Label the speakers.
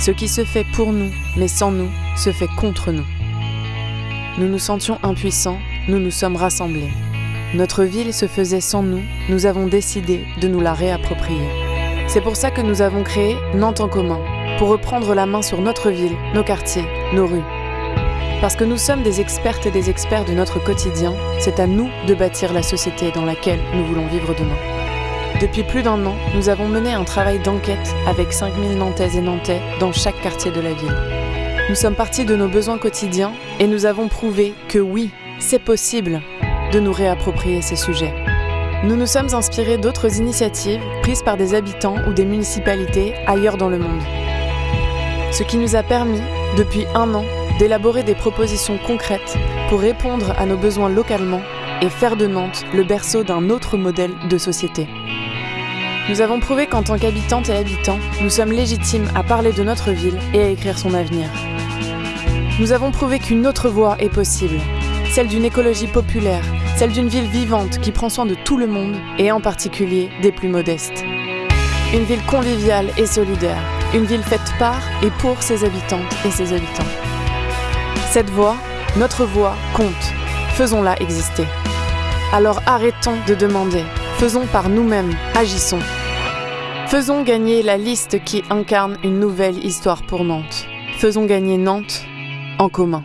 Speaker 1: Ce qui se fait pour nous, mais sans nous, se fait contre nous. Nous nous sentions impuissants, nous nous sommes rassemblés. Notre ville se faisait sans nous, nous avons décidé de nous la réapproprier. C'est pour ça que nous avons créé Nantes en commun, pour reprendre la main sur notre ville, nos quartiers, nos rues. Parce que nous sommes des expertes et des experts de notre quotidien, c'est à nous de bâtir la société dans laquelle nous voulons vivre demain. Depuis plus d'un an, nous avons mené un travail d'enquête avec 5000 Nantaises et Nantais dans chaque quartier de la ville. Nous sommes partis de nos besoins quotidiens et nous avons prouvé que oui, c'est possible de nous réapproprier ces sujets. Nous nous sommes inspirés d'autres initiatives prises par des habitants ou des municipalités ailleurs dans le monde. Ce qui nous a permis, depuis un an, d'élaborer des propositions concrètes pour répondre à nos besoins localement et faire de Nantes le berceau d'un autre modèle de société. Nous avons prouvé qu'en tant qu'habitantes et habitants, nous sommes légitimes à parler de notre ville et à écrire son avenir. Nous avons prouvé qu'une autre voie est possible, celle d'une écologie populaire, celle d'une ville vivante qui prend soin de tout le monde et en particulier des plus modestes. Une ville conviviale et solidaire, une ville faite par et pour ses habitantes et ses habitants. Cette voix, notre voix, compte. Faisons-la exister. Alors arrêtons de demander. Faisons par nous-mêmes, agissons. Faisons gagner la liste qui incarne une nouvelle histoire pour Nantes. Faisons gagner Nantes en commun.